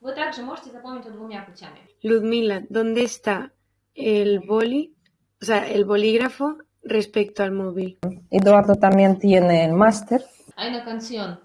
Вы также можете запомнить его двумя путями. Ludmila, ¿dónde está el boli, o sea, el bolígrafo respecto al móvil? Eduardo también tiene el máster. Hay una canción.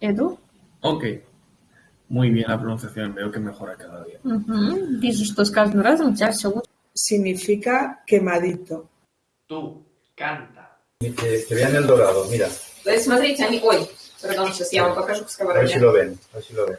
Edu? Ok. Muy bien la pronunciación, veo que mejora cada día. Угу. Вижу, что с каждым разом у тебя все лучше. Significa quemadito. Tú, canta. Que, que vean el dorado, mira. Смотрите, они... Ой, perdón, сейчас я вам покажу по A ver si lo ven, a ver si lo ven.